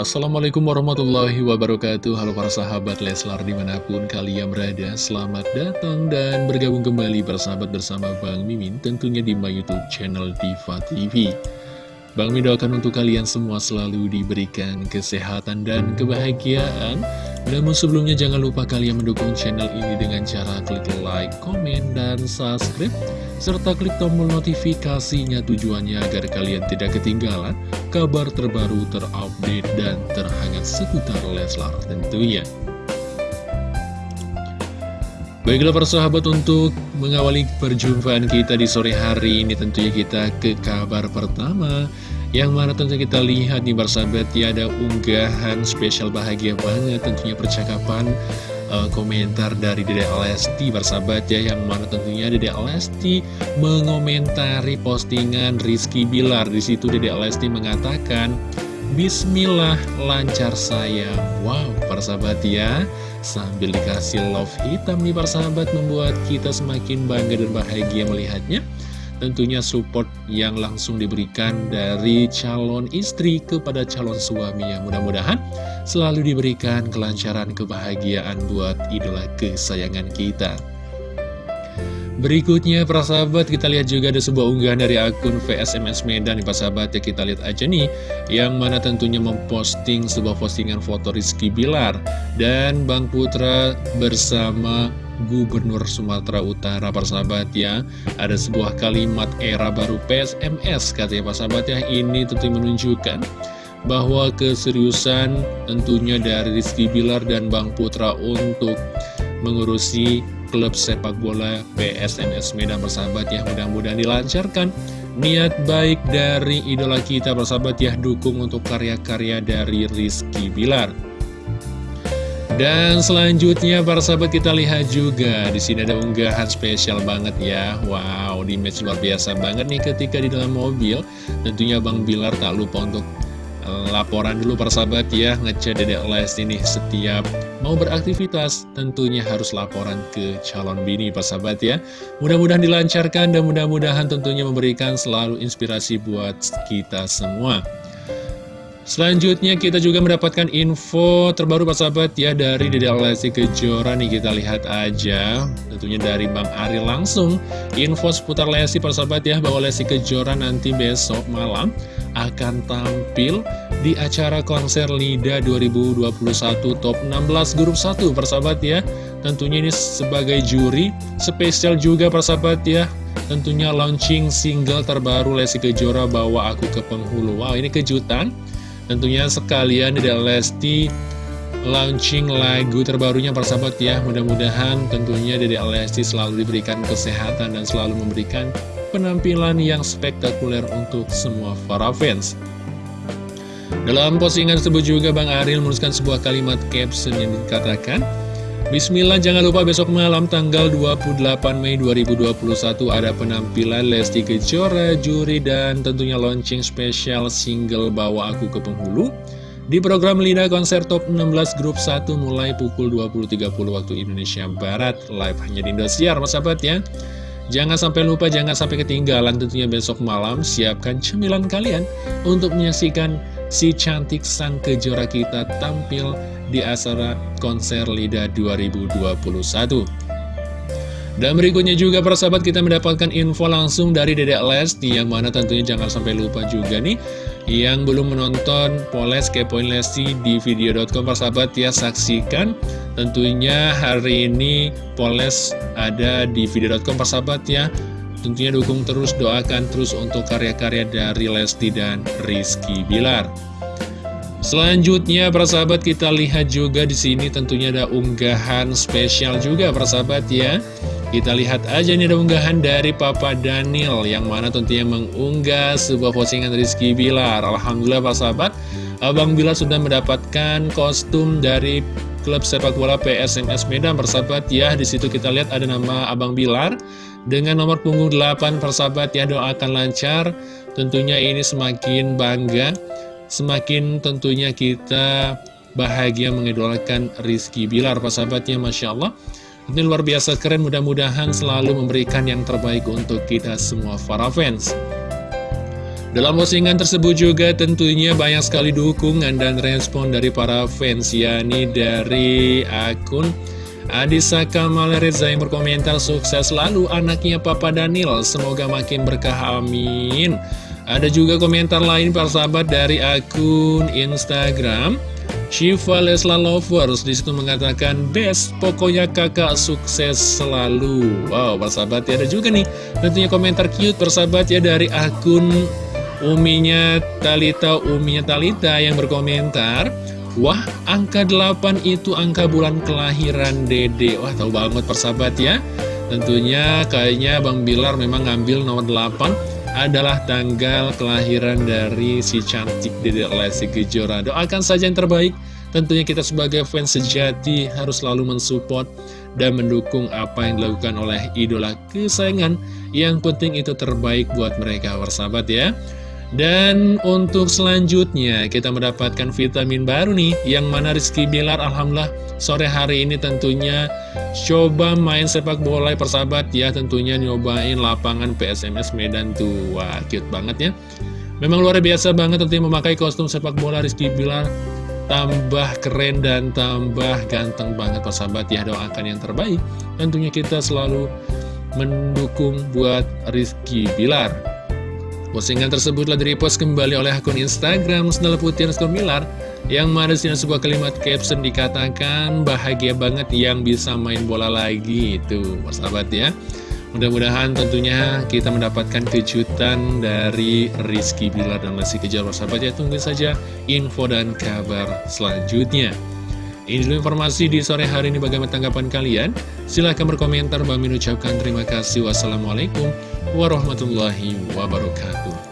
Assalamualaikum warahmatullahi wabarakatuh. Halo para sahabat Leslar di mana pun kalian berada Selamat datang dan bergabung kembali bersahabat bersama Bang Mimin Tentunya di my youtube channel Diva TV Bang Mimin doakan untuk kalian semua selalu diberikan kesehatan dan kebahagiaan. Namun sebelumnya jangan lupa kalian mendukung channel ini dengan cara klik like, komen, dan subscribe serta klik tombol notifikasinya tujuannya agar kalian tidak ketinggalan kabar terbaru terupdate dan terhangat seputar Leslar tentunya. Baiklah persahabat untuk mengawali perjumpaan kita di sore hari ini tentunya kita ke kabar pertama yang mana tentu kita lihat nih persahabat ya ada unggahan spesial bahagia banget tentunya percakapan uh, komentar dari Dede Lesti bersahabat ya Yang mana tentunya Dede Lesti mengomentari postingan Rizky Bilar. Di situ Dede Lesti mengatakan Bismillah lancar saya. Wow persahabat ya. Sambil dikasih love hitam nih persahabat Membuat kita semakin bangga dan bahagia melihatnya tentunya support yang langsung diberikan dari calon istri kepada calon suami yang mudah-mudahan selalu diberikan kelancaran kebahagiaan buat idola kesayangan kita. Berikutnya para sahabat kita lihat juga ada sebuah unggahan dari akun VSMS Medan nih para sahabat ya kita lihat aja nih yang mana tentunya memposting sebuah postingan foto Rizky Bilar dan Bang Putra bersama Gubernur Sumatera Utara persahabat ya. Ada sebuah kalimat era baru PSMS katanya persahabat ya. Ini tentu menunjukkan bahwa keseriusan tentunya dari Rizky Bilar dan Bang Putra untuk mengurusi klub sepak bola PSMS Medan persahabat ya. Mudah-mudahan dilancarkan. Niat baik dari idola kita persahabat ya. Dukung untuk karya-karya dari Rizky Bilar dan selanjutnya para sahabat kita lihat juga di sini ada unggahan spesial banget ya. Wow, di match luar biasa banget nih ketika di dalam mobil. Tentunya Bang Bilar tak lupa untuk eh, laporan dulu para sahabat ya ngechat Dedek Les ini setiap mau beraktivitas tentunya harus laporan ke calon bini para sahabat ya. Mudah-mudahan dilancarkan dan mudah-mudahan tentunya memberikan selalu inspirasi buat kita semua. Selanjutnya kita juga mendapatkan info terbaru Pak Sahabat ya dari Dede Lesti Kejora. Nih kita lihat aja. Tentunya dari Bang Ari langsung. Info seputar Lesti Pak Sahabat ya bahwa Lesti Kejora nanti besok malam akan tampil di acara konser LIDA 2021 Top 16 Grup 1 Persahabat ya tentunya ini sebagai juri spesial juga Persahabat ya. Tentunya launching single terbaru Lesti Kejora Bawa Aku ke Penghulu. Wow ini kejutan. Tentunya sekalian Dede Lesti launching lagu terbarunya persahabat ya. Mudah-mudahan tentunya Dede Lesti selalu diberikan kesehatan dan selalu memberikan penampilan yang spektakuler untuk semua para fans. Dalam postingan tersebut juga Bang Ariel menuliskan sebuah kalimat caption yang dikatakan Bismillah jangan lupa besok malam tanggal 28 Mei 2021 ada penampilan Lesti Kejora, juri dan tentunya launching spesial single Bawa Aku ke Penghulu. Di program Lina Konser Top 16 Grup 1 mulai pukul 20.30 waktu Indonesia Barat. Live hanya di Indosiar mas sahabat ya. Jangan sampai lupa, jangan sampai ketinggalan tentunya besok malam. Siapkan cemilan kalian untuk menyaksikan si cantik sang kejora kita tampil di acara konser LIDA 2021. Dan berikutnya juga persahabat kita mendapatkan info langsung dari Dedek Lesti yang mana tentunya jangan sampai lupa juga nih yang belum menonton Poles Kepoin Lesti di video.com persahabat ya saksikan tentunya hari ini Poles ada di video.com persahabat ya tentunya dukung terus doakan terus untuk karya-karya dari Lesti dan Rizky Bilar Selanjutnya para sahabat kita lihat juga di sini tentunya ada unggahan spesial juga para sahabat ya. Kita lihat aja nih ada unggahan dari Papa Daniel yang mana tentunya mengunggah sebuah postingan Rizky Bilar. Alhamdulillah para sahabat, Abang Bilar sudah mendapatkan kostum dari klub sepak bola PSMS Medan persahabat ya. Di situ kita lihat ada nama Abang Bilar dengan nomor punggung 8 persahabat ya doakan lancar. Tentunya ini semakin bangga semakin tentunya kita bahagia mengidolakan Rizky Bilar, Pak sahabatnya, Masya Allah. Ini luar biasa keren, mudah-mudahan selalu memberikan yang terbaik untuk kita semua para fans. Dalam postingan tersebut juga tentunya banyak sekali dukungan dan respon dari para fans yakni dari akun Adisa Kamal yang berkomentar sukses selalu anaknya Papa Daniel. Semoga makin berkah amin. Ada juga komentar lain para sahabat dari akun Instagram Shiva Lesla Lovers. Di situ mengatakan best pokoknya kakak sukses selalu. Wow persahabat ya ada juga nih. Tentunya komentar cute persahabat ya dari akun uminya Talita uminya Talita yang berkomentar wah angka 8 itu angka bulan kelahiran dede wah tahu banget persahabat ya tentunya kayaknya Bang Bilar memang ngambil nomor 8 adalah tanggal kelahiran dari si cantik Dede Lesti Kejora. Doakan saja yang terbaik. Tentunya kita sebagai fans sejati harus selalu mensupport dan mendukung apa yang dilakukan oleh idola kesayangan. Yang penting itu terbaik buat mereka, bersahabat ya. Dan untuk selanjutnya kita mendapatkan vitamin baru nih Yang mana Rizky Bilar Alhamdulillah sore hari ini tentunya coba main sepak bola persahabat. Ya Tentunya nyobain lapangan PSMS Medan tuh Wah cute banget ya. Memang luar biasa banget tentunya memakai kostum sepak bola Rizky Bilar. Tambah keren dan tambah ganteng banget persahabat. Ya Doakan yang terbaik. Tentunya kita selalu mendukung buat Rizky Bilar Postingan tersebut telah direpost kembali oleh akun Instagram Snell Putih Milar yang mana sini sebuah kalimat caption dikatakan bahagia banget yang bisa main bola lagi. Itu persahabat ya. Mudah-mudahan tentunya kita mendapatkan kejutan dari Rizky Bilar dan Lesti Kejar persahabat ya. Tunggu saja info dan kabar selanjutnya. Ini dulu informasi di sore hari ini. Bagaimana tanggapan kalian? Silahkan berkomentar. Bang ucapkan terima kasih. Wassalamualaikum warahmatullahi wabarakatuh